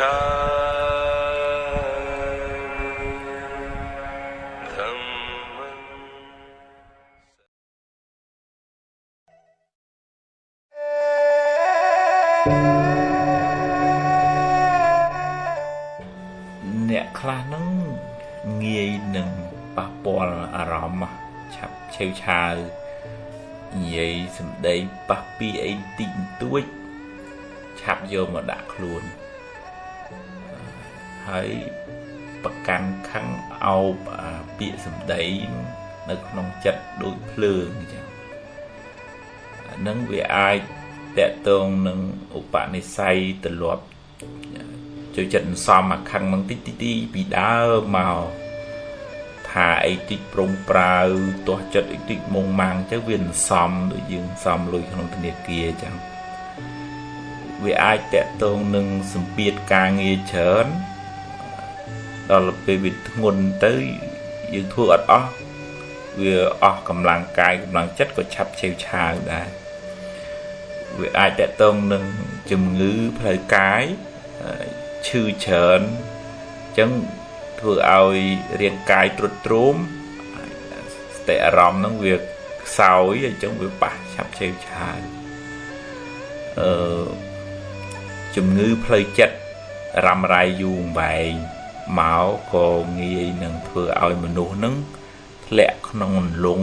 អ្នកខ្លះហ្នឹងងាយនឹងប៉ះពាល់អារម្មណ៍ឆាប់ឆេវឆាវនិយាយសំដីប៉ះពីអីតិចបន្តួចឆាប់យកមកដាក់ខ្លួន ហើយប្រកាន់ខឹងអោបពាក្យសំដីនៅក្នុងចិត្តដូចភ្លើងអញ្ចឹងនឹងវាអាចតកតងនឹងឧបនិស្ស័យទលាប់ចូលចិត្តសំអាខឹងនឹងតិចតិចពីដើមមកថាអីតិចប្រងប្រាវទាស់ចិត្តអីតិចមុងម៉ាំងទៅវាសំដូចយើងសំលុយក្នុងធនាគារអញ្ចឹងវាអាចតកតងនឹងសម្ពាធការងារច្រើន ដល់ពេលវាធ្ងន់ទៅយើងធ្វើអត់អស់វាអស់កម្លាំងកាយកម្លាំងចិត្តក៏ឆាប់ឆេវឆាវដែរវាអាចតកតងនឹងជំងឺផ្លូវកាយឈឺច្រើនអញ្ចឹងធ្វើឲ្យរាងកាយទ្រុឌទ្រោមស្ទិអារម្មណ៍ហ្នឹងវាខ្សោយអញ្ចឹងវាប៉ះឆាប់ឆេវឆាវអឺជំងឺផ្លូវចិត្តរ៉ាំរ៉ៃយូរវែង មកក៏ងាយនឹងធ្វើឲ្យមនុស្សនឹងធ្លាក់ក្នុងលង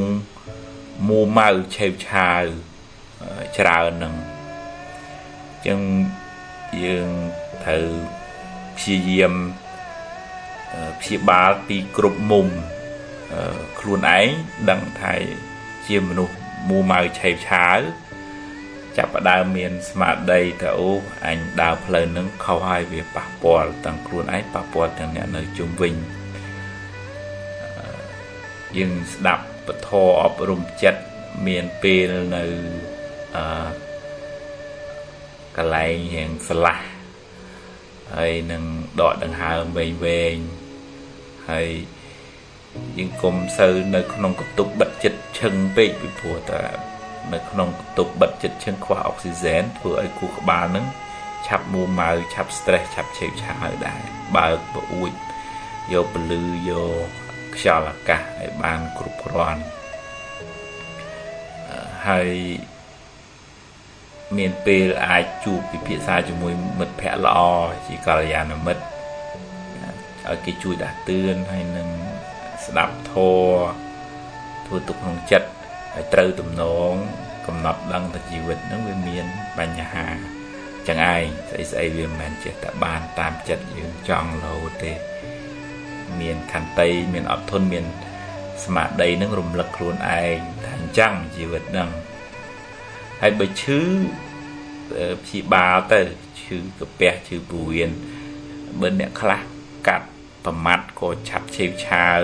មូម៉ៅឆេវឆាវច្រើននឹងអញ្ចឹងយើងត្រូវព្យាយាមព្យាបាលពីគ្រប់មុំខ្លួនឯងដឹងថាជាមនុស្សមូម៉ៅឆេវឆាវ ចាប់ផ្ដើមមានស្មារតីថាអូអញដើរផ្លូវនឹងខុសហើយវាប៉ះពាល់ទាំងខ្លួនឯងប៉ះពាល់ទាំងអ្នកនៅជុំវិញយើងស្ដាប់ពធអប់រំចិត្តមានពេលនៅអឺកន្លែងរៀងស្លាស់ហើយនឹងដកដង្ហើមវែងវែងហើយយើងគុំសូវនៅក្នុងកតុបបិទចិត្តឈឹងពេកពីព្រោះតា នៅក្នុងកតុបបិទចិត្តឈឹងខ្វះអុកស៊ីហ្សែនធ្វើឲ្យគូក្បាលនឹងឆាប់មួម៉ៅឆាប់ stress ឆាប់ឆេវឆាវដែរបើកប្រអួចយកពលឺយកខ្យល់អាកាសឲ្យបានគ្រប់គ្រាន់ហើយមានពេលអាចជួបពិភាក្សាជាមួយមិត្តភ័ក្តិល្អជាកល្យាណមិត្តឲ្យគេជួយដាស់តឿនហើយនឹងស្ដាប់ធម៌ធ្វើទុកក្នុងចិត្ត ហើយត្រូវទំនងកំណត់ដឹងថាជីវិតនឹងវាមានបញ្ហាចឹងឯងស្អីស្អីវាមិនមែនចេះតែបានតាមចិត្តយើងចង់រហូតទេមានខន្តីមានអត់ធន់មានស្មារតីនឹងរំលឹកខ្លួនឯងថាអញ្ចឹងជីវិតនឹងហើយបើឈឺព្យាបាលទៅឈឺកាពះឈឺពោះវៀនបើអ្នកខ្លះកាត់ប្រមាត់ក៏ឆាប់ឆេវឆាវ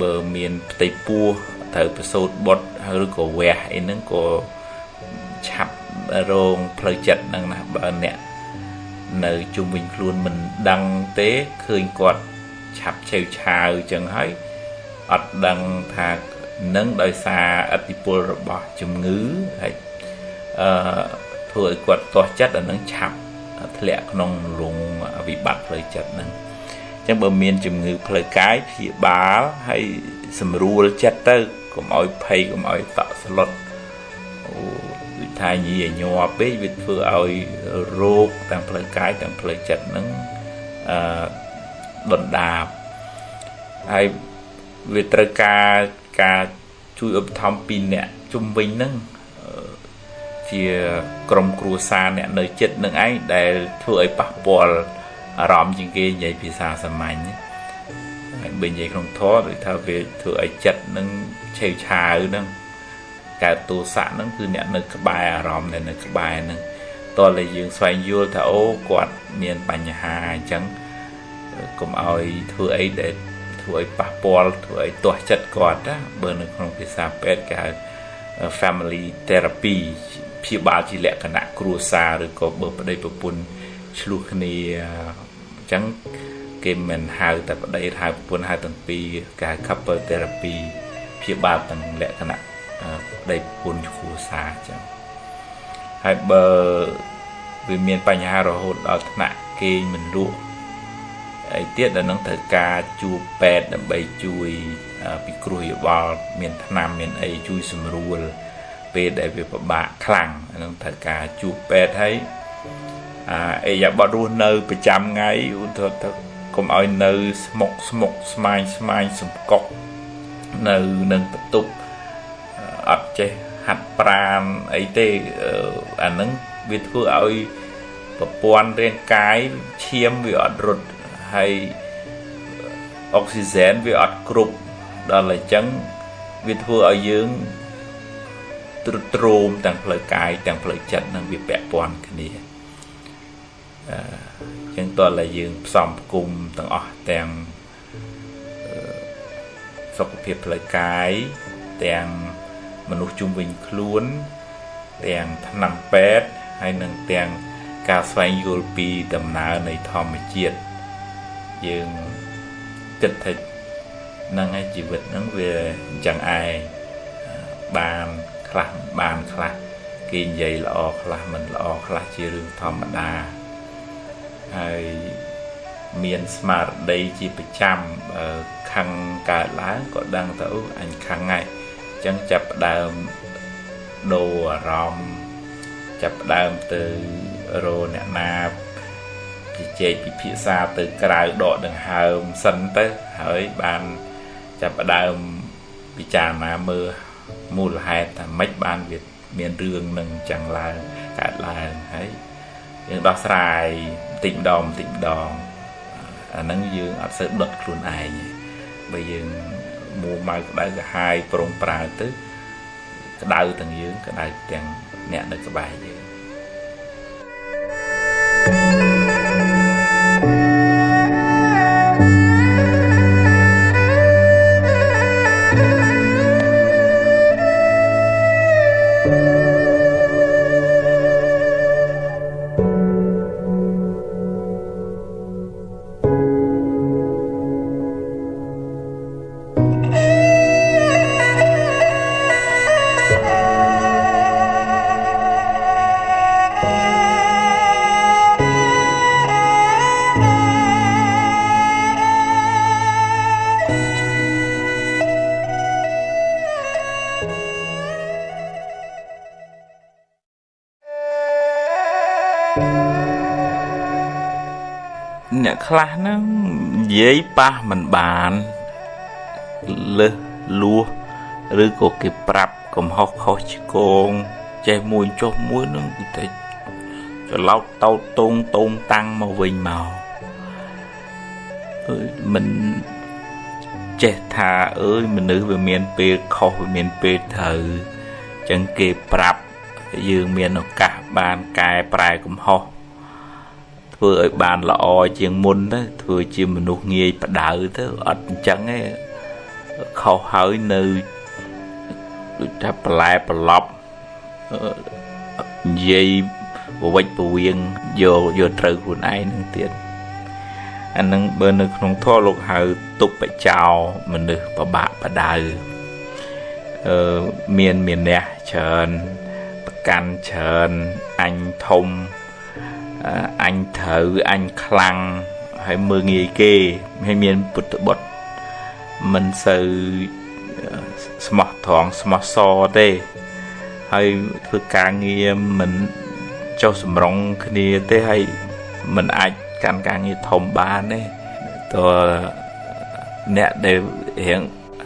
បើមានផ្ទៃពោះ ត្រូវប្រសូតបុតឬក៏វះអីហ្នឹងក៏ឆាប់រងផ្លូវចិត្តហ្នឹងណាបើអ្នកនៅជុំវិញខ្លួនមិនដឹងទេឃើញគាត់ឆាប់ឆេវឆាវចឹងហើយអត់ដឹងថានឹងដោយសារអតិពលរបស់ជំងឺហើយអឺធ្វើឲ្យគាត់ទាស់ចិត្តអានឹងឆាប់ធ្លាក់ក្នុងរងវិបត្តិផ្លូវចិត្តហ្នឹងអញ្ចឹងបើមានជំងឺផ្លូវកាយព្យាបាលហើយសម្រួលចិត្តទៅ កុំឲ្យភ័យកុំឲ្យតក់ស្លុតអូដូចថាញីញ័រពេកវាធ្វើឲ្យរោគទាំងផ្លូវកាយទាំងផ្លូវចិត្តហ្នឹងអឺដុនដាបហើយវាត្រូវការការជួយឧបត្ថម្ភពីអ្នកជំវិញហ្នឹងជាក្រុមគ្រួសារអ្នកនៅចិត្តនឹងឯងដែលធ្វើឲ្យប៉ះពាល់អារម្មណ៍ជាងគេនិយាយភាសាសាមញ្ញហើយ បើនិយាយក្នុងធម៌ដូចថាវាធ្វើឲ្យចិត្តនឹងឆេវឆាវនឹងកើតទោសៈហ្នឹងគឺអ្នកនៅក្បែរអារម្មណ៍ដែលនៅក្បែរហ្នឹងតើតែយើងស្វែងយល់ថាអូគាត់មានបញ្ហាអញ្ចឹងកុំឲ្យធ្វើអីដែលធ្វើឲ្យប៉ះពាល់ធ្វើឲ្យទាស់ចិត្តគាត់ណាបើនៅក្នុងភាសាពេទ្យគេហៅ family therapy ព្យាបាលជាលក្ខណៈគ្រួសារឬក៏បើប្តីប្រពន្ធឆ្លោះគ្នាអញ្ចឹង គេមិនហៅតែប្តីហៅប្រពន្ធហៅទាំងពីរគេហៅ couple therapy ព្យាបាលទាំងលក្ខណៈប្តីប្រពន្ធគ្រួសារអញ្ចឹងហើយបើវាមានបញ្ហារហូតដល់ថ្នាក់គេគេងមិនលក់អីទៀតដល់នឹងត្រូវការជួបពេទ្យដើម្បីជួយពិគ្រោះយោបល់មានថ្នាំមានអីជួយសម្រួលពេលដែលវាពិបាកខ្លាំងនឹងត្រូវការជួបពេទ្យហើយអាអីយ៉ាបត់រស់នៅប្រចាំថ្ងៃឧទាហរណ៍ទៅ កុំឲ្យនៅស្មុកស្មុកស្មាញស្មាញសំកុកនៅនឹងបន្ទប់អត់ចេះហាត់ប្រាណអីទេអាហ្នឹងវាធ្វើឲ្យប្រព័ន្ធរាងកាយឈាមវាអត់រត់ហើយអុកស៊ីហ្សែនវាអត់គ្រប់ដល់អញ្ចឹងវាធ្វើឲ្យយើងទ្រុឌទ្រោមទាំងផ្លូវកាយទាំងផ្លូវចិត្តនឹងវាពាក់ព័ន្ធគ្នាអឺ ចឹងតើតែយើងផ្សំផ្គុំទាំងអស់ទាំងសុខភាពផ្លូវកាយទាំងមនុស្សជុំវិញខ្លួន ទាំងថ្នាំពេទ្យហើយនឹងទាំងការស្វែងយល់ពីដំណើរនៃធម្មជាតិយើងគិតថានឹងឯជីវិតហ្នឹងវាអញ្ចឹងឯងបានខ្លះបានខ្លះគេនិយាយល្អខ្លះមិនល្អខ្លះជារឿងធម្មតា ហើយមានស្មារតីជាប្រចាំខឹងកើតឡើងក៏ដឹងទៅអញខឹងហើយអញ្ចឹងចាប់ផ្ដើមដូរអារម្មណ៍ចាប់ផ្ដើមទៅរអ្នកណាជជែកពិភាក្សាទៅក្រៅដកដង្ហើមសិនទៅហើយបានចាប់ផ្ដើមពិចារណាមើលមូលហេតុថាម៉េចបានវាមានរឿងនឹងចឹងឡើងកើតឡើងហើយយើងដោះស្រាយបន្តិចម្ដងបន្តិចម្ដងអាហ្នឹងយើងអត់សូវដុតខ្លួនឯងបើយើងមួម៉ៅក្តៅកាហាយប្រុងប្រើទៅក្តៅទាំងយើងក្តៅទាំងអ្នកនៅក្បែរយើង ខ្លះហ្នឹងនិយាយប៉ះមិនបានលើសលួសឬក៏គេប្រាប់កំហុសខុសឆ្គងចេះមួយចុះមួយនឹងតែច្រឡោតតោតតងតងតាំងមកវិញមកអើយមិនចេះថាអើយមនុស្សវាមានពេលខុសវាមានពេលត្រូវចឹងគេប្រាប់យើងមានឱកាសបានកែប្រែកំហុស ធ្វើឲ្យបានល្អជាងមុនទៅធ្វើជាមនុស្សងាយបដៅទៅអត់អញ្ចឹងទេខុសហើយនៅដូចថាបន្លែប្រឡប់និយាយពវិចពវៀងយកយកត្រូវខ្លួនឯងនឹងទៀតអានឹងបើនៅក្នុងធម៌លោកហៅទុបចោមនុស្សប្របាក់បដៅអឺមានមានះច្រើនប្រកាន់ច្រើនអញធំ អញត្រូវអញខ្លាំងហើយមើងងាយគេហើយមានពុទ្ធបុត្រមិនសូវស្មោះត្រង់ស្មោះសទេហើយធ្វើការងារមិនចុះសម្រងគ្នាទេហើយមិនអាចកាន់ការងារធំបានទេតើអ្នកដែលរៀង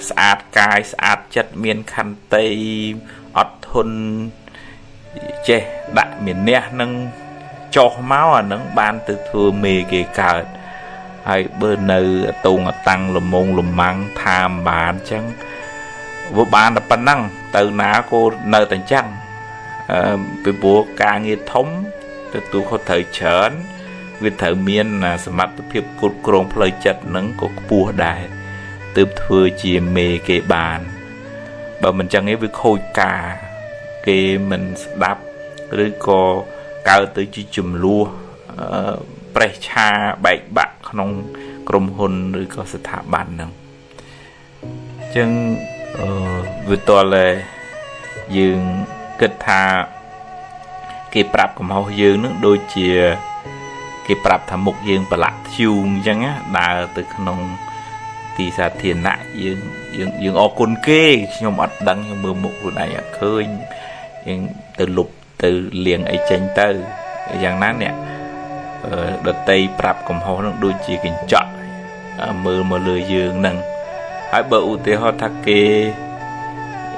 ស្អាតកាយស្អាតចិត្តមានខន្តីអត់ធន់ចេះដាក់មានះនឹង ចុះមកអានឹងបានទៅធ្វើមេគេកើតហើយបើនៅតងតាំងលមងលម៉ាំងថាមបានអញ្ចឹងវាបានតែប៉ុណ្ណឹងទៅណាក៏នៅតែអញ្ចឹងអឺពីព្រោះការងារធំទទួលខុសត្រូវច្រើនវាត្រូវមានសមត្ថភាពគ្រប់គ្រងផ្លូវចិត្តនឹងក៏ខ្ពស់ដែរទើបធ្វើជាមេគេបានបើមិនចឹងទេវាខូចការគេមិនស្ដាប់ឬក៏ កើតទៅជាចំនួនប្រេះឆាបែកបាក់ក្នុងក្រុមហ៊ុនឬក៏ស្ថាប័នហ្នឹងអញ្ចឹងអឺវាតតែយើងគិតថាគេប្រាប់កំហុសយើងនឹងដូចជាគេប្រាប់ថាមុខយើងប្រឡាក់ធ្យូងអញ្ចឹងណាដើរទៅក្នុងទីសាធារណៈយើងយើងយើងអរគុណគេខ្ញុំអត់ដឹងខ្ញុំមើលមុខខ្លួនឯងអត់ឃើញយើងទៅលុប ទៅលៀងអីចេញទៅយ៉ាងណាអ្នកដតីប្រាប់កំហុសនឹងដូចជាកញ្ចក់មើលមកលើយើងនឹងហើយបើឧទាហរណ៍ថាគេ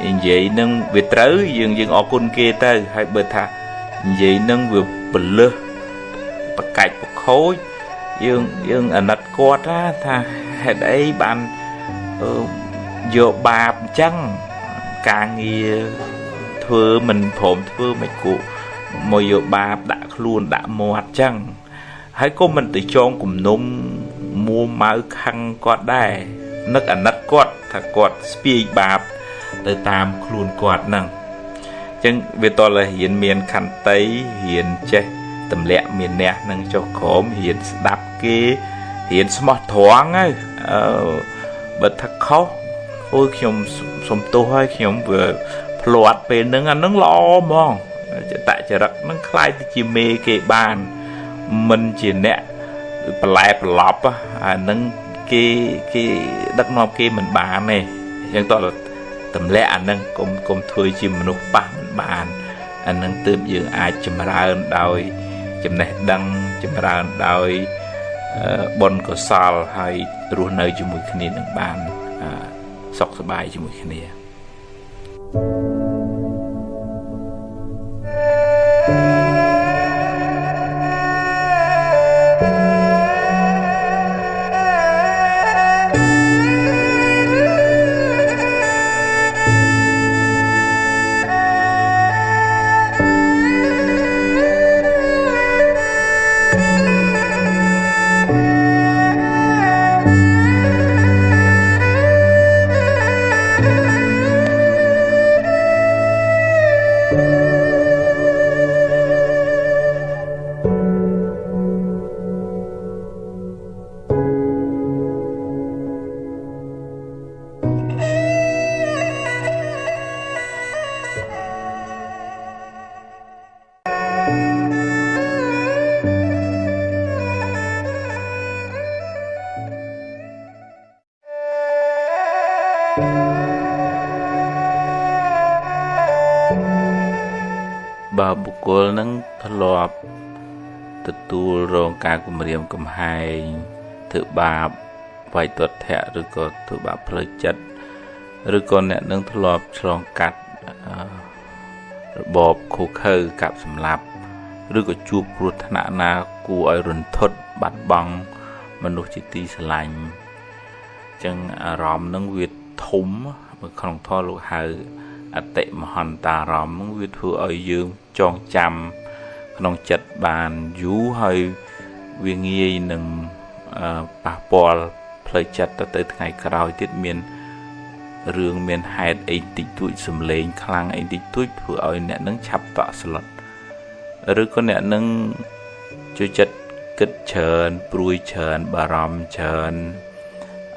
និយាយនឹងវាត្រូវយើងយើងអរគុណគេទៅហើយបើថានិយាយនឹងវាពលឹះបកាច់បខូចយើងយើងអាណិតគាត់ណាថាហេតុអីបានយកបាបអញ្ចឹងការងារ ធ្វើមិនព្រមធ្វើមិនគូមកយកបាបដាក់ខ្លួនដាក់មាត់អញ្ចឹងហើយក៏មិនទៅចងគំនុំមួម៉ៅខឹងគាត់ដែរនឹកអាណិតគាត់ថាគាត់ស្ពាយបាប ទៅតាមខ្លួនគាត់ហ្នឹងអញ្ចឹងវាតលរៀនមានខន្តីរៀនចេះទម្លាក់មានអ្នកនឹងចុះក្រោមរៀនស្ដាប់គេរៀនស្មោះត្រង់ហើយអឺបើថាខុសអូយខ្ញុំសុំទោសហើយខ្ញុំវាផ្លាត់ពេលហ្នឹងអាហ្នឹងល្អហ្មងចតចរិតហ្នឹងคล้ายទៅជាមេគេបានមិនជាអ្នកបន្លែប្រឡប់អាហ្នឹងគេគេដឹកនាំគេមិនបានទេអញ្ចឹងតើទម្លាក់អាហ្នឹងកុំកុំធ្វើជាមនុស្សប៉ះមិនបានអាហ្នឹងទើបយើងអាចចម្រើនដោយចំណេះដឹងចម្រើនដោយបុណ្យកុសលហើយរស់នៅជាមួយគ្នានឹងបានសុខសប្បាយជាមួយគ្នា thank you គ្គលនឹងធ្លាប់ទទួលរងការគំរាមកំហែងធ្វើបាបវាយទាត់ធាក់ឬក៏ធ្វើបាបផ្លូវចិត្តឬក៏អ្នកនឹងធ្លាប់ឆ្លងកាត់របបខូខើកាប់សម្លាប់ឬក៏ជួបគ្រោះថ្នាក់ណាគួរឲ្យរន្ធត់បាត់បង់មនុស្សជាទីស្រឡាញ់អញ្ចឹងអារម្មណ៍នឹងវាធំក្នុងធម៌លោកហៅអតិមហន្តារម្មណ៍វាធ្វើឲ្យយើង ចងចាំក្នុងចិត្តបានយូរហើយវាងាយនឹងប៉ះពាល់ផ្លូវចិត្តទៅទៅថ្ងៃក្រោយទៀតមានរឿងមានហេតុអីតិចតួចសំឡេងខ្លាំងអីតិចតួចធ្វើឲ្យអ្នកនឹងឆាប់តក់ស្លុតឬក៏អ្នកនឹងជួយចិត្តគិតច្រើនព្រួយច្រើនបារម្ភច្រើន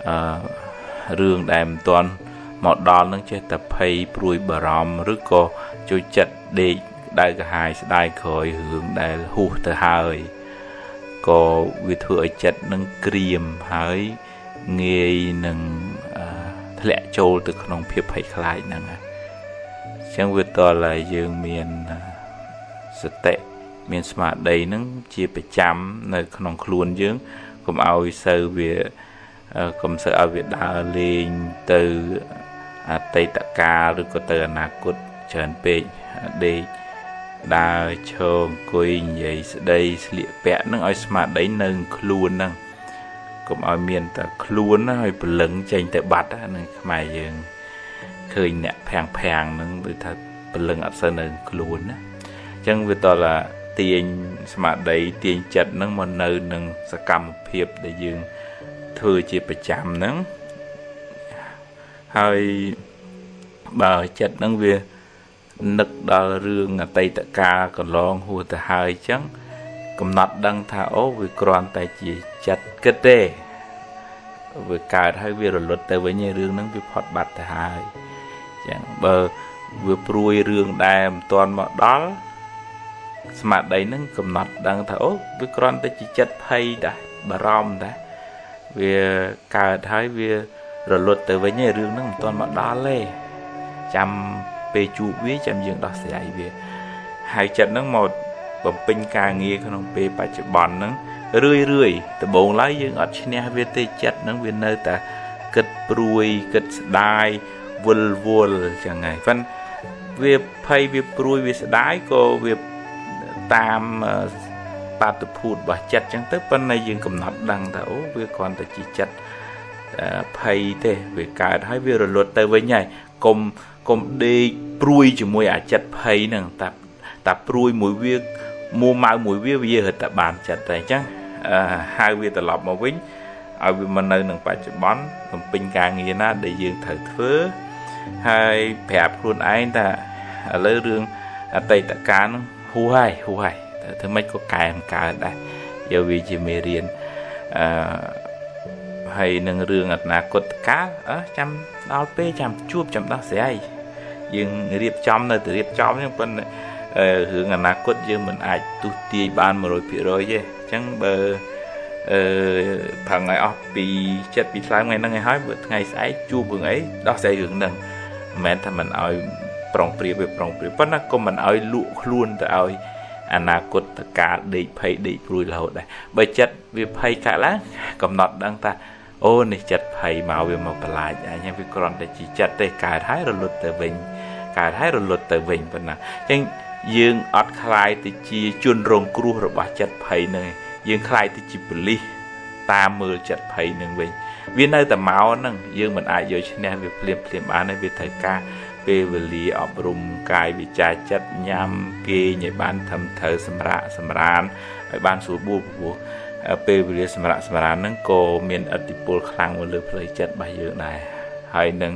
អឺរឿងដែលមិនទាន់មកដល់នឹងចេះតែភ័យព្រួយបារម្ភឬក៏ជួយចិត្តដេក ដៅកាហាយស្ដាយក្រោយរឿងដែលហួសទៅហើយក៏វាធ្វើឲ្យចិត្តនឹងក្រៀមហើយងាយនឹងធ្លាក់ចូលទៅក្នុងភាពភ័យខ្លាចហ្នឹងអញ្ចឹងវាតលឲ្យយើងមានសតិមានស្មារតីហ្នឹងជាប្រចាំនៅ ក្នុងខ្លួនយើងកុំឲ្យសូវវាកុំសូវឲ្យវាដើរលេងទៅអតីតកាលឬក៏ទៅអនាគតច្រើនពេកដេក ដើរឈរអង្គុយនិយាយស្ដីស្លៀកពាក់នឹងឲ្យស្មារតីនៅខ្លួនហ្នឹងកុំឲ្យមានតែខ្លួនណាឲ្យព្រលឹងចេញទៅបាត់ហ្នឹងខ្មែរយើងឃើញអ្នកភាំងភាំងហ្នឹងដូចថាព្រលឹងអត់សូវនៅខ្លួនណាអញ្ចឹងវាតើទាញស្មារតីទាញចិត្តហ្នឹងមកនៅនឹងសកម្មភាពដែលយើងធ្វើជាប្រចាំហ្នឹងហើយបើចិត្តហ្នឹងវា នឹកដល់រឿងអតីតកាលកន្លងហួសទៅហើយអញ្ចឹងកំណត់ដឹងថាអូវាគ្រាន់តែជាចិត្តគិតទេវាកើតហើយវារលត់ទៅវិញរឿងហ្នឹងវាផុតបាត់ទៅហើយអញ្ចឹងបើវាព្រួយរឿងដែលមិនទាន់មកដល់ស្មារតីនឹងកំណត់ដឹងថាអូវាគ្រាន់តែជាចិត្តភ័យដែរបារម្ភដែរវាកើតហើយវារលត់ទៅវិញឯរឿងហ្នឹងមិនទាន់មកដល់ទេចាំ ពេលជួបវាចាំយើងដោះស្រាយវា ហើយចិត្តហ្នឹងមកបំពេញការងារក្នុងពេលបច្ចុប្បន្នហ្នឹងរឿយរឿយដំបូងឡើយយើងអត់ឈ្នះវាទេចិត្តហ្នឹងវានៅតែគិតព្រួយគិតស្ដាយវិលវល់ចឹងហើយប៉ុន្តែវាភ័យវាព្រួយវាស្ដាយក៏វាតាមបាតុភូតរបស់ចិត្តចឹងទៅប៉ុន្តែយើងកំណត់ដឹងថាអូវាគ្រាន់តែជាចិត្តភ័យទេវាកើតហើយវារលត់ទៅវិញហើយកុំ កុំដេកព្រួយជាមួយអាចិត្តភ័យហ្នឹងតែតែព្រួយមួយវាមួម៉ៅមួយវាវារត់តែបានចិត្តតែអញ្ចឹងហៅវាត្រឡប់មកវិញឲ្យវាមកនៅនឹងបច្ចុប្បន្នបំពេញការងារណា ដែលយើងត្រូវធ្វើហើយប្រាប់ខ្លួនឯងថាឥឡូវរឿងអតីតកាលហ្នឹងហួហើយហួហើយតែធ្វើម៉េចក៏កែមកើតដែរយកវាជាមេរៀនអឺហើយនឹងរឿងអនាគតកាលអើចាំដល់ពេលចាំជួបចាំដោះស្រាយ យើងរៀបចំនៅតែរៀបចំហ្នឹងប៉ុន្តែរឿងអនាគតយើងមិនអាចទុះទាយបាន100%ទេអញ្ចឹងបើអឺប្រឹងឲ្យអស់ពីចិត្តពីថ្លើមថ្ងៃហ្នឹងឲ្យហើយបើថ្ងៃស្អែកជួបរឿងអីដោះស្រាយរឿងហ្នឹងមិនមែនថាមិនឲ្យប្រុងព្រៀបវាប្រុងព្រៀបប៉ុន្តែក៏មិនឲ្យលក់ខ្លួនទៅឲ្យអនាគតកាលដេកភ័យដេកព្រួយរហូតដែរបើចិត្តវាភ័យកាក់ឡើងកំណត់ដឹងថាអូនេះចិត្តភ័យមកវាមកបន្លាចអញ្ចឹងវាគ្រាន់តែជាចិត្តទេកើតហើយរលត់ទៅវិញ កើតហើយរលត់ទៅវិញប៉ុណ្ណាអញ្ចឹងយើងអត់ខ្លាយទៅជាជនរងគ្រោះរបស់ចិត្តភ័យនឹងយើងខ្លាយទៅជាបលិសតាមមើលចិត្តភ័យនឹងវិញវានៅតែមកហ្នឹងយើងមិនអាចយកឈ្នះវាភ្លាមភ្លាមបានទេវាត្រូវការពេលវេលាអប់រំកាយវិចារចិត្តញ៉ាំគេងឲ្យបានធំត្រូវសម្រាកសម្រានឲ្យបានស្រួលបួលព្រោះពេលវេលាសម្រាកសម្រានហ្នឹងក៏មានឥទ្ធិពលខ្លាំងមកលើផ្លូវចិត្តរបស់យើងដែរហើយនឹង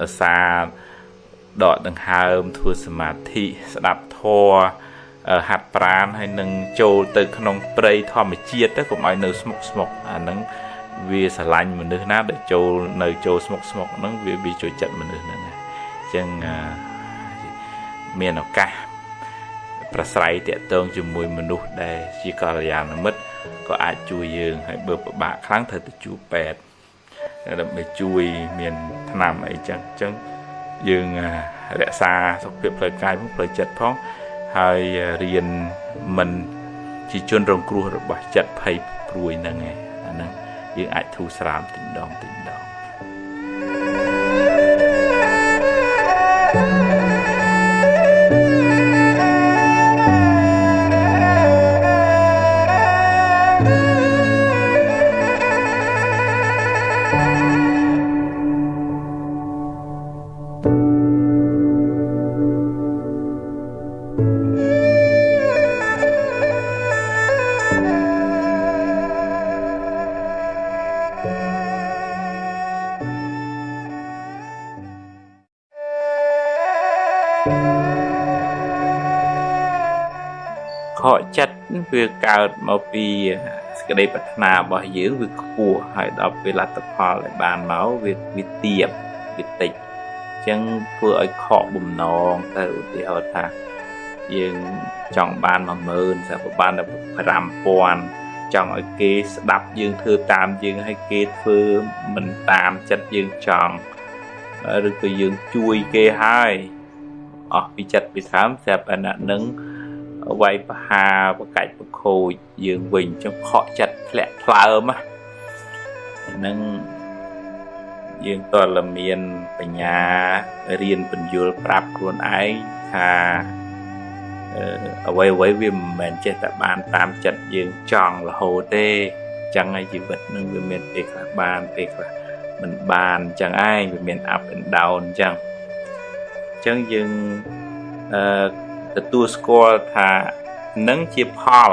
អឺសារ ដកដង្ហើមធ្វើសមាធិស្ដាប់ធម៌ហាត់ប្រាណហើយនឹងចូលទៅក្នុងព្រៃធម្មជាតិទៅកុំឲ្យនៅស្មុកស្មុកអាហ្នឹងវាស្រឡាញ់មនុស្សណាដែលចូលនៅចូលស្មុកស្មុកហ្នឹងវាវាចូលចិត្តមនុស្សហ្នឹងអញ្ចឹងមានឱកាសប្រស្រ័យតាក់ទងជាមួយមនុស្សដែលជាកល្យាណមិត្តក៏អាចជួយយើងហើយបើពិបាកខ្លាំងត្រូវទៅជួបពេទ្យដើម្បីជួយមានថ្នាំអីចឹងអញ្ចឹង យើងរក្សាសុខភាពផ្លូវកាយផងផ្លូវចិត្តផងហើយរៀនមិនជាជនរងគ្រោះរបស់ចិត្តភ័យព្រួយហ្នឹងឯងអាហ្នឹងយើងអាចធូរស្រាលតិចម្ដងតិចម្ដង វាកើតមកពីសក្តីប្រាថ្នារបស់យើងវាខ្ពស់ហើយដល់ពេលលទ្ធផលដែលបានមកវាវាទៀបវាតិចអញ្ចឹងធ្វើឲ្យខកបំណងទៅឧទាហរណ៍ថាយើងចង់បាន10000តែបានតែ5000ចង់ឲ្យគេស្ដាប់យើងធ្វើតាមយើងឲ្យគេធ្វើមិនតាមចិត្តយើងចង់ឬក៏យើងជួយគេហើយអស់ពីចិត្តពីស្រាមស្រាប់អាណនឹង វាយបហាបកាច់បខូចយើងវិញចុះខកចិត្តធ្លាក់ថ្លើមហ្នឹងយើងតលមានបញ្ញារៀនបញ្យលប្រាប់ខ្លួនឯងថាអ្វីអ្វីវាមិនមែនចេះតែបានតាមចិត្តយើងចង់រហូតទេចឹងហើយជីវិតនឹងវាមានពេលខ្លះបានពេលខ្លះមិនបានចឹងឯងវាមាន up and down ចឹងចឹងយើងអឺ ទទួលស្គាល់ថានឹងជាផល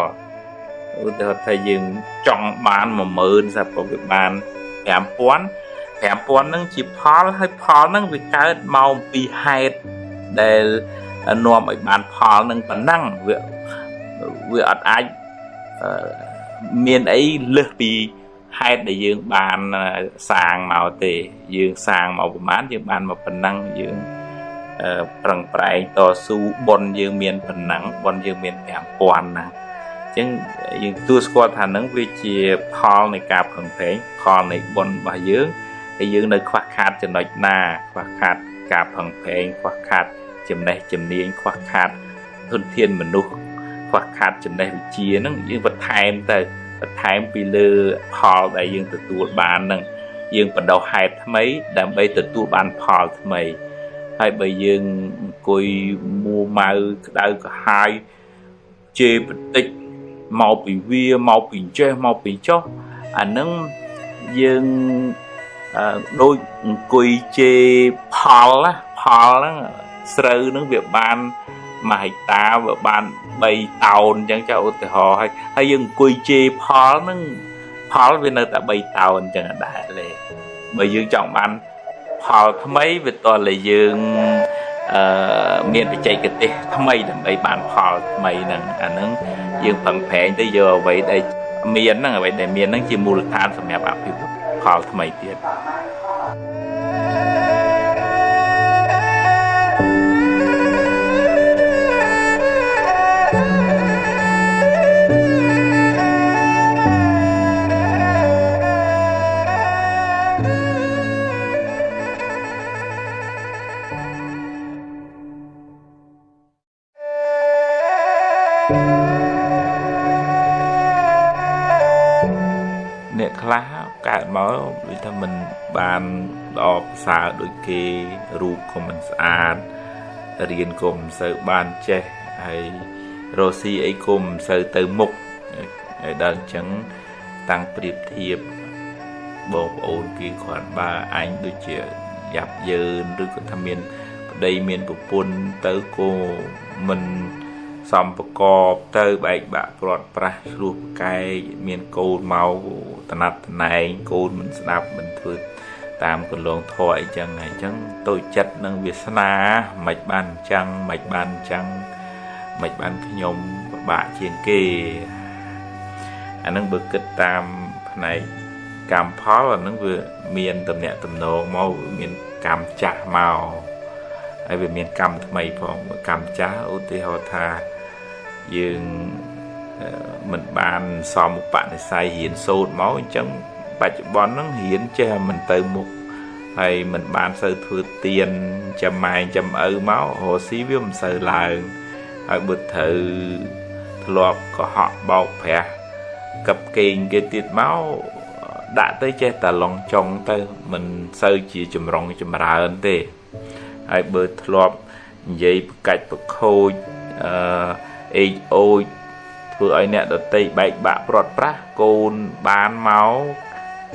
ឧទាហរណ៍ថាយើងចង់បាន10000សាប់វាបាន5000 5000នឹងជាផលហើយផលនឹងវាកើតមកពីហេតុដែលនាំឲ្យបានផលនឹងប៉ុណ្ណឹងវាវាអត់អាចមានអីលើសពីហេតុដែលយើងបានសាងមកទេ យើងសាងមកប្រហែលយើងបានមកប៉ុណ្ណឹងយើង ប្រឹងប្រែងតស៊ូប៉ុនយើងមានប៉ុណ្ណឹងប៉ុនយើងមាន5000ណាអញ្ចឹងយើងទួស្គាល់ថានឹងវាជាផលនៃការប្រឹងប្រែងផលនៃប៉ុនរបស់យើងហើយយើងនៅខ្វះខាតចំណុចណា ខ្វះខាតការប្រឹងប្រែងខ្វះខាតចំណេះជំនាញខ្វះខាតធនធានមនុស្សខ្វះខាតចំណេះវិជ្ជាហ្នឹងយើងបន្ថែមទៅបន្ថែមពីលើផលដែលយើងទទួលបានហ្នឹងយើងបដោះហេតុថ្មីដើម្បីទទួលបានផលថ្មី ហើយបើយើងអង្គុយមួម៉ៅក្តៅក្រហាយជេរបន្តិចមកពីវាមកពីចេះមកពីចុះអានឹងយើងដូចអង្គុយជេរផលណាផលហ្នឹងស្រូវហ្នឹងវាបានមួយហិកតាវាបាន3តោនអញ្ចឹងចាឧទាហរណ៍ហើយហើយយើងអង្គុយជេរផលហ្នឹងផលវានៅតែ3តោនអញ្ចឹងដែរលេបើយើងចង់បាន ផលថ្មីវាតតែយើងអឺមានបច្ចេកទេសថ្មីដើម្បីបានផលថ្មីហ្នឹងអាហ្នឹងយើងប្រឹងប្រែងទៅយកអ្វីដែលមានហ្នឹងអ្វីដែលមានហ្នឹងជាមូលដ្ឋានសម្រាប់អភិវឌ្ឍផលថ្មីទៀត គេរូបក៏មិនស្អាតរៀនក៏មិនសូវបានចេះហើយរស់ស៊ីអីក៏មិនសូវទៅមុខហើយដល់អញ្ចឹងតាំងប្រៀបធៀបបងប្អូនគេគាត់បើអញដូចជាយ៉ាប់យឺនឬក៏ថាមានប្តីមានប្រពន្ធទៅក៏មិនសំប្រកបទៅបែកបាក់ព្រាត់ប្រាស់ឆ្លោះប្រកែកមានកូនមកតណាត់តណែងកូនមិនស្ដាប់មិនធ្វើ តាមកលងធរអីចឹងហើយចឹងតូចចិត្តនឹងវាសនាមិនបានអញ្ចឹងមិនបានអញ្ចឹងមិនបានខ្ញុំពិបាកជាងគេអានឹងបើគិតតាមផ្នែកកម្មផលអានឹងវាមានតំណាក់តំណងមកមានកម្មចាស់មកហើយវាមានកម្មថ្មីផងកម្មចាស់ឧទាហរណ៍ថាយើងមិនបានសមឧបនិស្ស័យរៀនសូត្រមកអញ្ចឹង បច្ចុប្បន្នហ្នឹងរៀនចេះមិនទៅមុខហើយមិនបានសូវធ្វើទៀនចំម៉ែងចំឪមករស់ស៊ីវាមិនសូវឡើងហើយបើត្រូវធ្លាប់កុហកបោកប្រាស់កັບកេងគេទៀតមកដាក់ទៅចេះតែឡងចុងទៅមិនសូវជាចម្រុងចម្រើនទេហើយបើធ្លាប់និយាយប្រកាច់ប្រខូចអឺអេកអូចធ្វើឲ្យអ្នកដតីបែកបាក់ព្រាត់ប្រាស់កូនបានមក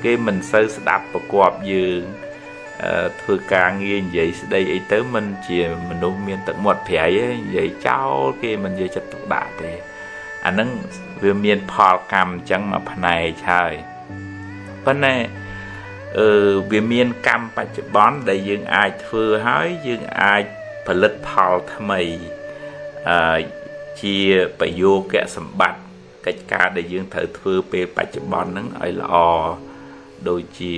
គេមិនសូវស្ដាប់ប្រកបយើងធ្វើការងារនិយាយស្ដីអីទៅមិនជាមនុស្សមានទឹកមាត់ប្រៃទេនិយាយចោលគេមិនយកចិត្តទុកដាក់ទេអាហ្នឹងវាមានផលកម្មអញ្ចឹងមកផ្នែកហើយប៉ុន្តែអឺវាមានកម្មបច្ចុប្បន្នដែលយើងអាចធ្វើហើយយើងអាចផលិតផលថ្មីអឺជាប្រយោគៈសម្បត្តិកិច្ចការដែលយើងត្រូវធ្វើពេលបច្ចុប្បន្នហ្នឹងឲ្យល្អ ដូចជា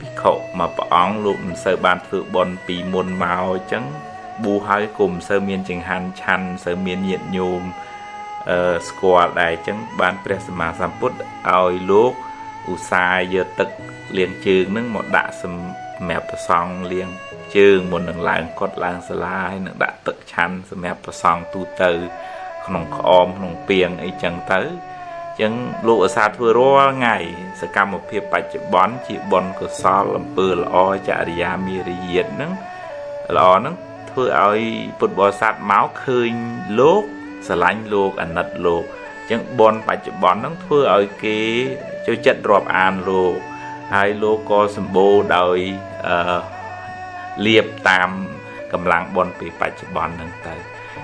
ភិក្ខុមួយព្រះអង្គលោកមិនសូវបានធ្វើបុណ្យពីមុនមកអញ្ចឹងប៊ូហើយក៏មិនសូវមានចង្ហាន់ឆាន់មិនសូវមានញាតញោមអឺស្គាល់ដែរអញ្ចឹងបានព្រះសម្មាសម្ពុទ្ធឲ្យលោកឧស្សាហ៍យកទឹកលាងជើងនឹងមកដាក់សម្រាប់ប្រសង់លាងជើងមុននឹងឡើងកត់ឡើងសាលាហើយនឹងដាក់ទឹកឆាន់សម្រាប់ប្រសង់ទូទៅ ក្នុងក្អមក្នុងពាងអីចឹងទៅ ចឹងលោកអាសាធ្វើរាល់ថ្ងៃសកម្មភាពបច្ចុប្បន្នជាបុណ្យកុសលអំពើល្អចរិយាមេរយាទហ្នឹងល្អហ្នឹងធ្វើឲ្យពុទ្ធបរិស័ទមកឃើញលោកស្រឡាញ់លោកអាណិតលោកចឹងបុណ្យបច្ចុប្បន្នហ្នឹងធ្វើឲ្យគេចូលចិត្តរាប់អានលោកហើយលោកក៏សម្បូរដោយអឺលៀបតាមកម្លាំងបុណ្យពីបច្ចុប្បន្នហ្នឹងទៅ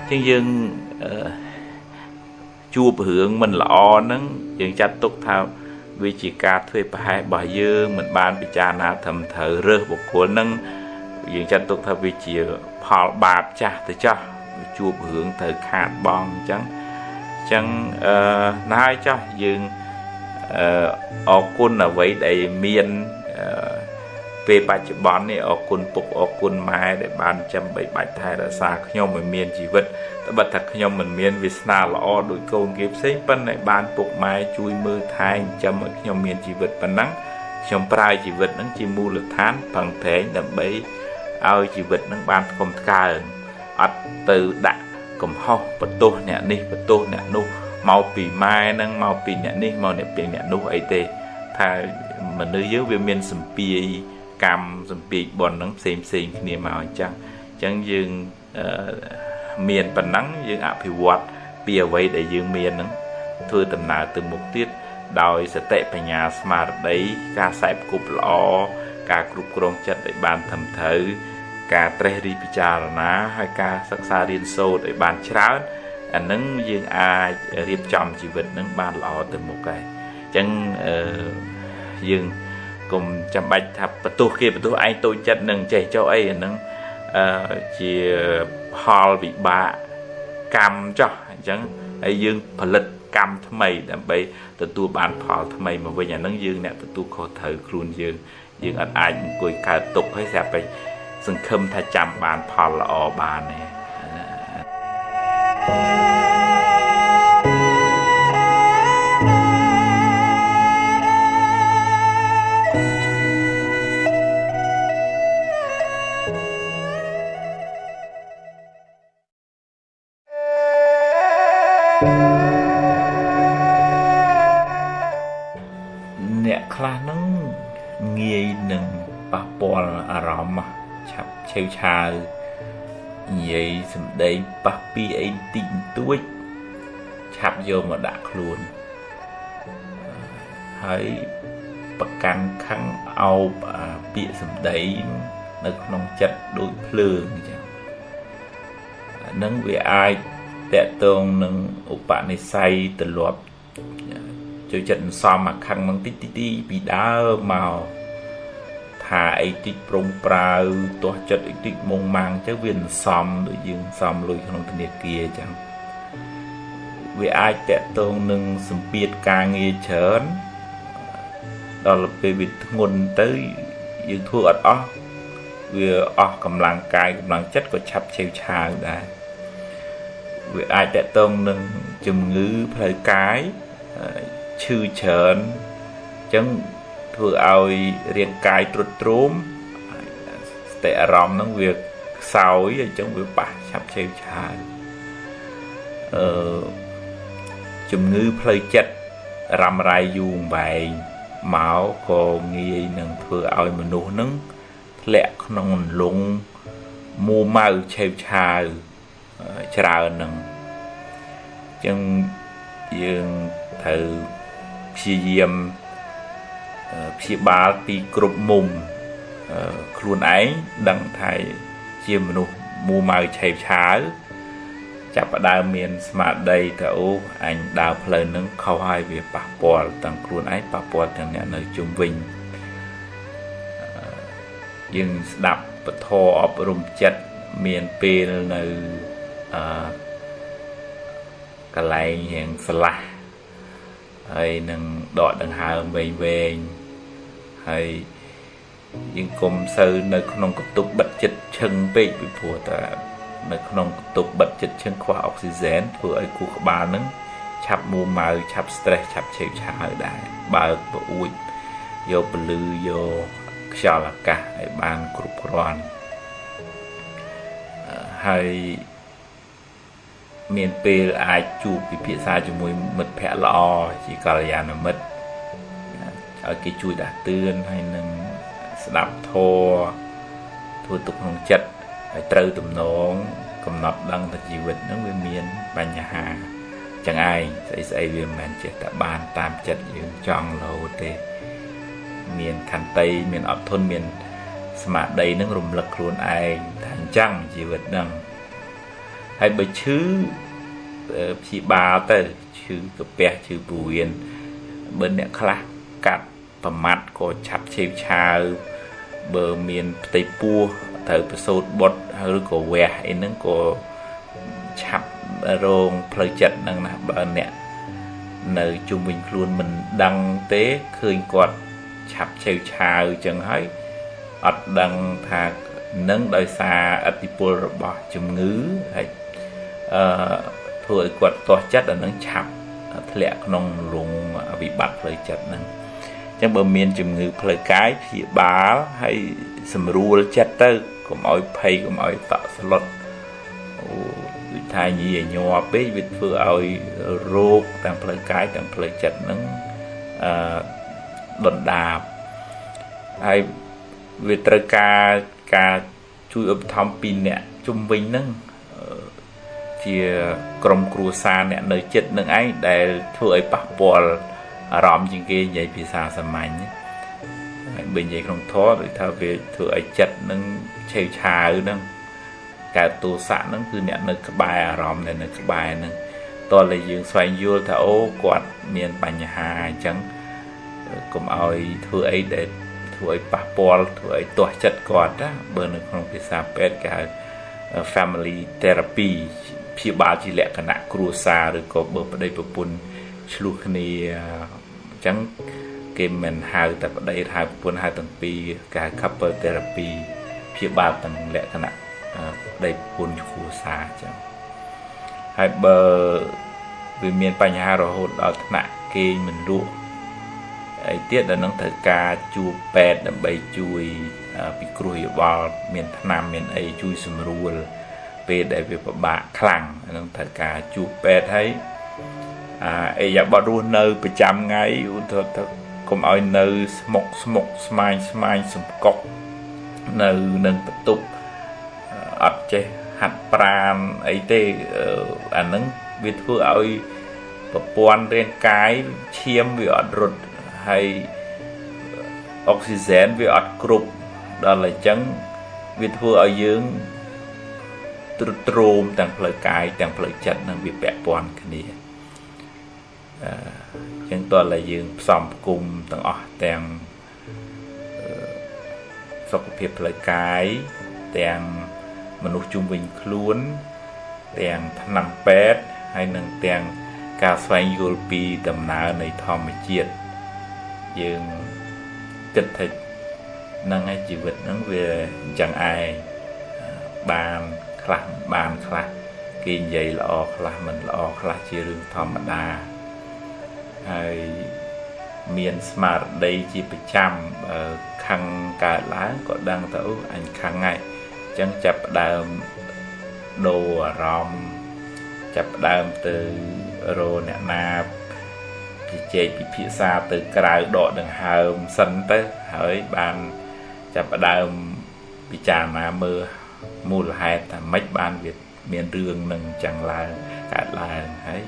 ចឹងយើងអឺ ជួបរឿងមិនល្អហ្នឹងយើងចាត់ទុកថាវាជាការធ្វើប្រហែសរបស់យើងមិនបានពិចារណាត្រឹមត្រូវរើសបុគ្គលហ្នឹងយើងចាត់ទុកថាវាជាផលបាបចាស់ទៅចាស់ជួបរឿងត្រូវខាតបងអញ្ចឹងអញ្ចឹងអឺណាស់ហើយចាស់យើងអឺអរគុណអ្វីដែលមានអ ពេលបច្ចុប្បន្ននេះអរគុណពុកអរគុណម៉ែដែលបានចាំបីបាច់ថែរក្សាខ្ញុំឲ្យមានជីវិតត្បិតថាខ្ញុំមិនមានវាសនាល្អដូចកូនគេផ្សេងប៉ុន្តែបានពុកម៉ែជួយមើលថែចិញ្ចឹមឲ្យខ្ញុំមានជីវិតប៉ុណ្ណឹងខ្ញុំប្រើជីវិតនឹងជាមូលដ្ឋានផឹងប្រែងដើម្បីឲ្យជីវិតនឹងបានធំថ្កើងអត់ទៅដាក់កំហុសបន្ទោសអ្នកនេះបន្ទោសអ្នកនោះមកពីម៉ែនឹងមកពីអ្នកនេះមកអ្នកពីអ្នកនោះអីទេថាមនុស្សយើងវាមានសម្ពាយ កម្មសម្ពាយបនហ្នឹងផ្សេងផ្សេងគ្នាមកអញ្ចឹងអញ្ចឹងយើងមានប៉ុណ្ណឹងយើងអភិវឌ្ឍពីអ្វីដែលយើងមានហ្នឹងធ្វើដំណើរទៅមុខទៀតដោយសតិបញ្ញាស្មារតីការខ្សែផ្គប់ល្អការគ្រប់គ្រងចិត្តឲ្យបានត្រឹមត្រូវការត្រេះរិះពិចារណាហើយការសិក្សារៀនសូត្រឲ្យបានច្រើនអានឹងយើងអាចរៀបចំជីវិតនឹងបានល្អទៅមុខហើយអញ្ចឹងអឺយើង កុំចាំបាច់ថាបន្ទោសគេបន្ទោសឯងតូចចិត្តនឹងចេះចុះអីអានឹងអឺជាផលវិបាកកម្មចុះអញ្ចឹងហើយយើងផលិតកម្មថ្មីដើម្បីទទួលបានផលថ្មីមកវិញអានឹងយើងអ្នកទទួលខុសត្រូវខ្លួនយើងយើងអត់អាចអង្គុយកើតទុកហើយស្រាប់តែសង្ឃឹមថាចាំបានផលល្អបានទេអ្ន វឆាវនិយាយសំដីប៉ះពីអីតិចតួចឆាប់យកមកដាក់ខ្លួនហើយប្រកាន់ខឹងអោបពាក្យសំដីនៅក្នុងចិត្តដូចភ្លើងអញ្ចឹងនឹងវាអាចតកតងនឹងឧបនិស្ស័យទលាប់ចូលចិត្តសំអាខឹងមកតិចតិចពីដើមមក ថាអីតិចប្រងប្រាវទាស់ចិត្តអីតិចមុងម៉ាំងចឹងវាសំដូចយើងសំលុយក្នុងធនាគារចឹងវាអាចតកតងនឹងសម្ពាធការងារច្រើនដល់ពេលវាធ្ងន់ទៅយើងធ្វើអត់អស់វាអស់កម្លាំងកាយកម្លាំងចិត្តក៏ឆាប់ឆេវឆាវដែរវាអាចតកតងនឹងជំងឺផ្លូវកាយឈឺច្រើនអញ្ចឹង ធ្វើឲ្យរាងកាយទ្រុឌទ្រោមស្តិអារម្មណ៍ហ្នឹងវាខ្សោយអញ្ចឹងវាប៉ះឆាប់ឆេវឆាវអឺជំងឺផ្លូវចិត្តរ៉ាំរ៉ៃយូរវែងមកក៏ងាយនឹងធ្វើឲ្យមនុស្សហ្នឹងធ្លាក់ក្នុងអន្លង់មួម៉ៅឆេវឆាវច្រើនហ្នឹងអញ្ចឹងយើងត្រូវព្យាយាម ព្យាបាលពីគ្រប់មុំខ្លួនឯងដឹងថាជាមនុស្សមូម៉ៅឆេវឆាវចាប់ផ្ដើមមានស្មារតីថាអូអញដើរផ្លូវនឹងខុសហើយវាប៉ះពាល់ទាំងខ្លួនឯងប៉ះពាល់ទាំងអ្នកនៅជុំវិញយើងស្ដាប់ពធអប់រំចិត្តមានពេលនៅអឺកន្លែងយ៉ាងស្លាស់ហើយនឹងដកដង្ហើមវែងវែង ហើយយើងគុំសូវនៅក្នុងកតុបបិទចិត្តឈឹងពេកពីព្រោះតែនៅក្នុងកតុបបិទចិត្តឈឹងខ្វះអុកស៊ីហ្សែនធ្វើឲ្យគូក្បាលនឹងឆាប់មួម៉ៅឆាប់ stress ឆាប់ឆេវឆាវដែរបើកប្អួចយកពលឺយកខ្យល់អាកាសឲ្យបានគ្រប់គ្រាន់ហើយមានពេលអាចជួបពិភាក្សាជាមួយមិត្តភ័ក្តិល្អជាកល្យាណមិត្ត ឲ្យគេជួយដាស់តឿនហើយនឹងស្ដាប់ធម៌ធ្វើទុកក្នុងចិត្តហើយត្រូវទំនងកំណត់ដឹងថាជីវិតហ្នឹងវាមានបញ្ហាចឹងឯងស្អីស្អីវាមិនមែនចេះតែបានតាមចិត្តយើងចង់រហូតទេមានខន្តីមានអត់ធន់មានស្មារតីនឹងរំលឹកខ្លួនឯងថាអញ្ចឹងជីវិតហ្នឹងហើយបើឈឺព្យាបាលទៅឈឺកាពះឈឺព្រោះវៀនបើអ្នកខ្លះកាត់ ប្រមាត់ក៏ឆាប់ឆេវឆាវបើមានផ្ទៃពោះត្រូវប្រសូតបុតឬក៏វះអីហ្នឹងក៏ឆាប់រងផ្លូវចិត្តហ្នឹងណាបើអ្នកនៅជុំវិញខ្លួនមិនដឹងទេឃើញគាត់ឆាប់ឆេវឆាវចឹងហើយអត់ដឹងថានឹងដោយសារអតិពលរបស់ជំងឺហើយអឺធ្វើឲ្យគាត់ទាស់ចិត្តអានឹងឆាប់ធ្លាក់ក្នុងលងវិបត្តិផ្លូវចិត្តហ្នឹងអញ្ចឹងបើមានជំងឺផ្លូវកាយព្យាបាលហើយសម្រួលចិត្តទៅកុំឲ្យភ័យកុំឲ្យតក់ស្លុតអូវិថាញីញ័រពេកវាធ្វើឲ្យរោគទាំងផ្លូវកាយទាំងផ្លូវចិត្តហ្នឹងអឺដុនដាបហើយវាត្រូវការការជួយឧបត្ថម្ភពីអ្នកជំវិញហ្នឹងជាក្រុមគ្រួសារអ្នកនៅចិត្តនឹងឯងដែលធ្វើឲ្យប៉ះពាល់ អារម្មណ៍ជាងគេនិយាយភាសាសាមញ្ញហើយបើនិយាយក្នុងធម៌ដូចថាវាធ្វើឲ្យចិត្តនឹងឆេវឆាវហ្នឹងកើតទោសៈហ្នឹងគឺអ្នកនៅក្បែរអារម្មណ៍ដែលនៅក្បែរហ្នឹងតើតែយើងស្វែងយល់ថាអូគាត់មានបញ្ហាអញ្ចឹងកុំឲ្យធ្វើអីដែលធ្វើឲ្យប៉ះពាល់ធ្វើឲ្យទាស់ចិត្តគាត់ណាបើនៅក្នុងភាសាពេទ្យគេហៅ family therapy ព្យាបាលជាលក្ខណៈគ្រួសារឬក៏បើប្តីប្រពន្ធឆ្លោះគ្នាអញ្ចឹងគេមិនហៅតែប្តីហៅប្រពន្ធហៅទាំងពីរគេហៅ couple therapy ព្យាបាលទាំងលក្ខណៈប្តីប្រពន្ធគ្រួសារអញ្ចឹងហើយបើវាមានបញ្ហារហូតដល់ថ្នាក់គេមិនលក់អីទៀតដែលនឹងត្រូវការជួបពេទ្យដើម្បីជួយពិគ្រោះយោបល់មានថ្នាំមានអីជួយសម្រួលពេលដែលវាពិបាកខ្លាំងនឹងត្រូវការជួបពេទ្យហើយ អាអេយ៉ាបតរស់នៅប្រចាំថ្ងៃឧទាហរណ៍ទៅកុំឲ្យនៅស្មុកស្មុកស្មាញស្មាញសំកុកនៅនឹងបន្ទប់អត់ចេះហាត់ប្រាណអីទេអានឹងវាធ្វើឲ្យប្រព័ន្ធរាងកាយឈាមវាអត់រត់ហើយអុកស៊ីហ្សែនវាអត់គ្រប់ដល់អញ្ចឹងវាធ្វើឲ្យយើងទ្រុឌទ្រោមទាំងផ្លូវកាយទាំងផ្លូវចិត្តនឹងវាពាក់ព័ន្ធគ្នាអឺ ចឹងតើតែយើងផ្សំផ្គុំទាំងអស់ទាំងសុខភាពផ្លូវកាយទាំងមនុស្សជុំវិញខ្លួន ទាំងថ្នាំពេទ្យហើយនឹងទាំងការស្វែងយល់ពីដំណើរនៃធម្មជាតិយើងគិតថានឹងឯជីវិតហ្នឹងវាអញ្ចឹងឯងបានខ្លះបានខ្លះគេនិយាយល្អខ្លះមិនល្អខ្លះជារឿងធម្មតាហើយ មានស្មារតីជាប្រចាំខឹងកើតឡើងក៏ដឹងទៅអញខឹងហើយអញ្ចឹងចាប់ផ្ដើមដូរអារម្មណ៍ចាប់ផ្ដើមទៅរអ្នកណាជជែកពិភាក្សាទៅក្រៅដកដង្ហើមសិនទៅហើយបានចាប់ផ្ដើមពិចារណាមើលមូលហេតុថាម៉េចបានវាមានរឿងនឹងចឹងឡើងកើតឡើងហើយ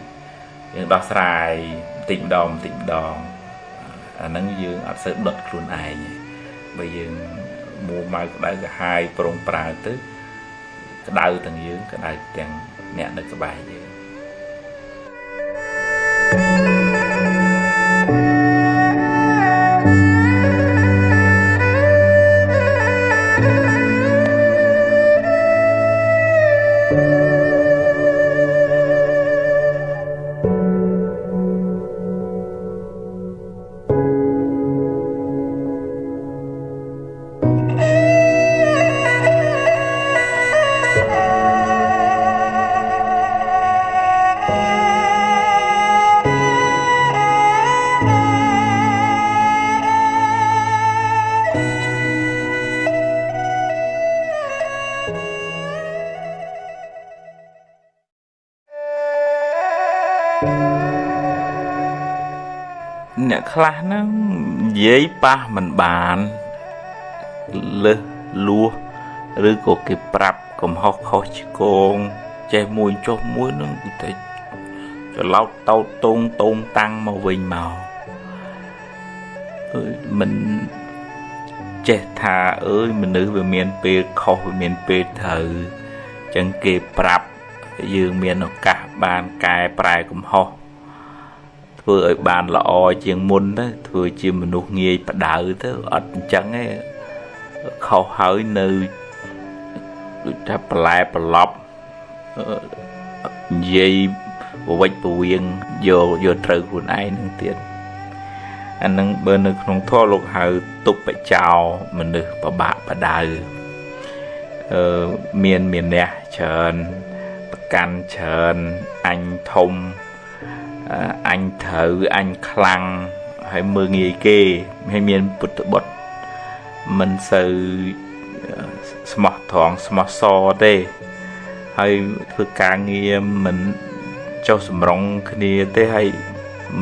យើងដោះស្រាយបន្តិចម្ដងបន្តិចម្ដង អាហ្នឹងយើងអត់សូវដុតខ្លួនឯងបើយើងមួម៉ៅក្តៅក្រហាយប្រងប្រើទៅក្តៅទាំងយើងក្តៅទាំងអ្នកនៅក្បែរយើង អ្នកខ្លះហ្នឹងនិយាយប៉ះមិនបានលើសលួសឬក៏គេប្រាប់កំហុសខុសឆ្គងចេះមួយចុះមួយនឹងគឺតែច្រឡោតតោតតងតងតាំងមកវិញមកអើយមិនចេះថាអើយមនុស្សវាមានពេលខុសវាមានពេលត្រូវអញ្ចឹងគេប្រាប់យើងមានឱកាសបានកែប្រែកំហុស ធ្វើឲ្យបានល្អជាងមុនទៅធ្វើជាមនុស្សងាយបដៅទៅអត់អញ្ចឹងទេខុសហើយនៅដូចថាបន្លែប្រឡប់និយាយប្រវិចប្រវៀងយកយកត្រូវខ្លួនឯងនឹងទៀតអអានឹងបើនៅក្នុងធម៌លោកហៅទុបចោមនុស្សប្របាក់បដៅអឺមានមានអ្នកច្រើនប្រកាន់ច្រើនអញធំ អញត្រូវអញខ្លាំងហើយមើងងាយគេហើយមានពុទ្ធបុត្រមិនសូវស្មោះត្រង់ស្មោះសរទេហើយធ្វើការងារមិនចុះសម្រងគ្នាទេហើយ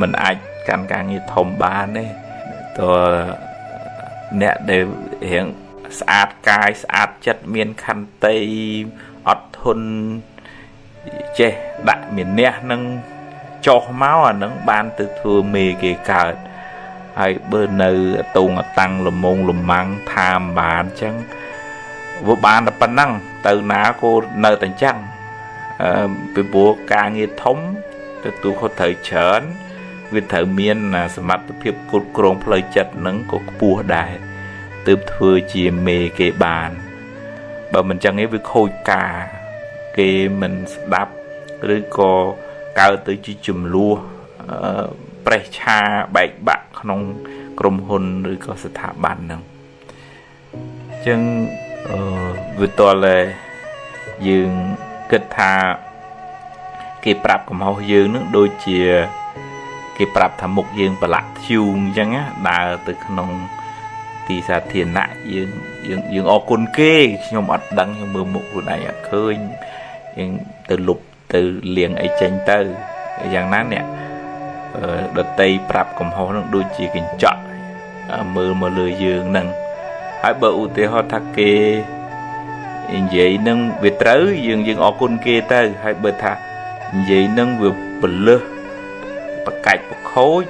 មិនអាចកាន់ការងារធំបានទេតើអ្នកដែលរៀងស្អាតកាយស្អាតចិត្តមានខន្តីអត់ធន់ចេះដាក់មានះនឹង ចុះមកអានឹងបានទៅធ្វើមេគេកើតហើយបើនៅតងតាំងលមងលម៉ាំងថាមបានអញ្ចឹងវាបានតែប៉ុណ្ណឹងទៅណាក៏នៅតែអញ្ចឹងអឺពីព្រោះការងារធំទទួលខុសត្រូវច្រើនវាត្រូវមានសមត្ថភាពគ្រប់គ្រងផ្លូវចិត្តនឹងក៏ខ្ពស់ដែរទើបធ្វើជាមេគេបានបើមិនចឹងទេវាខូចការគេមិនស្ដាប់ឬក៏ កើតទៅជាចំនួនប្រេះឆាបែកបាក់ក្នុង ក្រុមហ៊ុនឬក៏ស្ថាប័នហ្នឹងអញ្ចឹងអឺវាតតែយើងគិតថាគេប្រាប់កំហុសយើងនឹងដូចជា គេប្រាប់ថាមុខយើងប្រឡាក់ធ្យូងអញ្ចឹងណាដើរទៅក្នុង ទីសាធារណៈយើងយើងយើងអរគុណគេខ្ញុំអត់ដឹងខ្ញុំមើលមុខខ្លួនឯងអត់ឃើញយើងទៅលុប ទៅលៀងអីចេញទៅយ៉ាងណាអ្នកដតីប្រាប់កំហុសនឹងដូចជាកញ្ចក់មើលមកលើយើងនឹងហើយបើឧទាហរណ៍ថាគេនិយាយនឹងវាត្រូវយើងយើងអរគុណគេទៅហើយបើថានិយាយនឹងវាពលឹះប្រកាច់ប្រខូច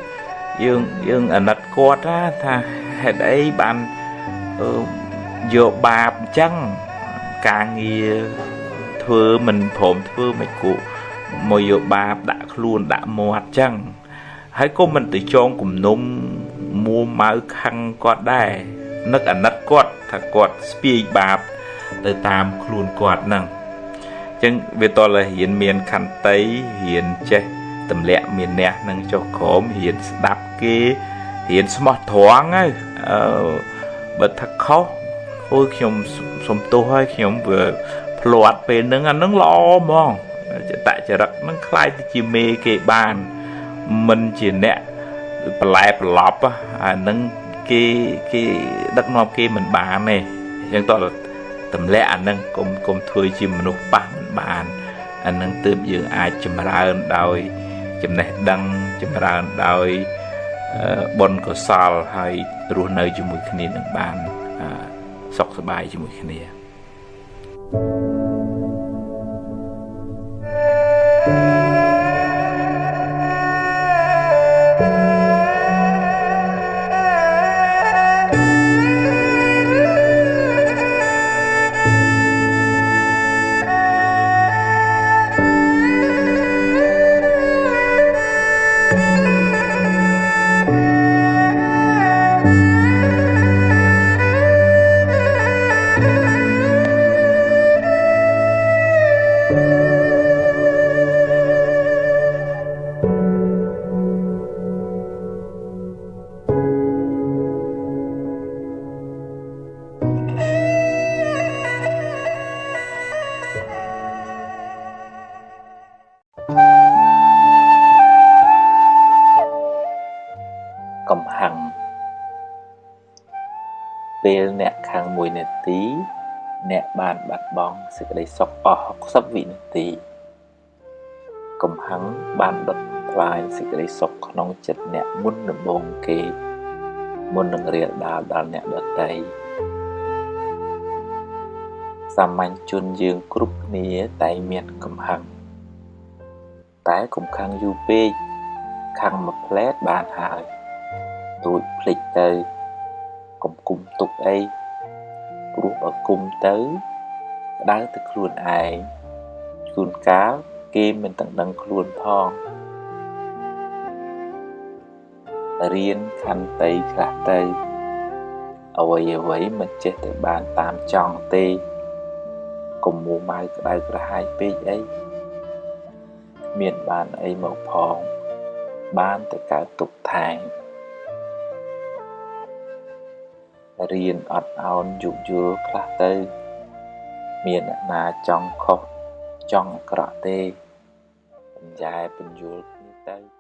យើងយើងអាណិតគាត់ថាហេតុអីបានយកបាបអញ្ចឹងការងារ ធ្វើមិនព្រមធ្វើមិនគូមកយកបាបដាក់ខ្លួនដាក់មាត់អញ្ចឹងហើយក៏មិនទៅចងគំនុំមួម៉ៅខឹងគាត់ដែរនឹកអាណិតគាត់ថាគាត់ស្ពាយបាបទៅតាមខ្លួនគាត់ហ្នឹងអញ្ចឹងវាតលរៀនមានខន្តីរៀនចេះទម្លាក់មានអ្នកនឹងចុះក្រោមរៀនស្ដាប់គេរៀនស្មោះត្រង់ហើយអឺបើថាខុសអូយខ្ញុំសុំទោសហើយខ្ញុំវា ភ្លាត់ពេលហ្នឹងអាហ្នឹងល្អហ្មងចតចរិតហ្នឹងคล้ายទៅជាមេគេបានមិនជាអ្នកបន្លែប្រឡប់អាហ្នឹងគេគេដឹកនាំគេមិនបានទេអញ្ចឹងតោះទម្លាក់អាហ្នឹងកុំកុំធ្វើជាមនុស្សប៉ះមិនបានអាហ្នឹងទើបយើងអាចចម្រើនដោយចំណេះដឹងចម្រើនដោយបុណ្យកុសលហើយរស់នៅជាមួយគ្នានឹងបានសុខសប្បាយជាមួយគ្នា thank you សេចក្តីសុខអស់60វិនាទីកំហឹងបានដុតផ្លាយសេចក្តីសុខក្នុងចិត្តអ្នកមុនដំបូងគេ មុននឹងរៀលដាលដល់អ្នកដតីសាមញ្ញជនយើងគ្រប់គ្នាតែមានកំហឹងតែកុំខឹងយូរពេកខឹងមួយផ្លែតបានហើយ រួចភ្លេចទៅកុំគុំទុកអីព្រោះបើគុំទៅក្តៅទៅខ្លួនឯងជួនកាលគេមិនទាំងដឹងខ្លួនផងរៀនខន្តីខ្លះទៅអ្វីអ្វីមិនចេះតែបានតាមចង់ទេកុំមួម៉ៅក្តៅក្រហាយពេកអីមានបានអីមកផងបានតែកើតទុកថែ រៀនអត់អោនយោគយល់ខ្លះទៅ មានអ្នកណាចង់ខុសចង់អាក្រក់ទេបញ្ញែបញ្យល់គ្នាទៅ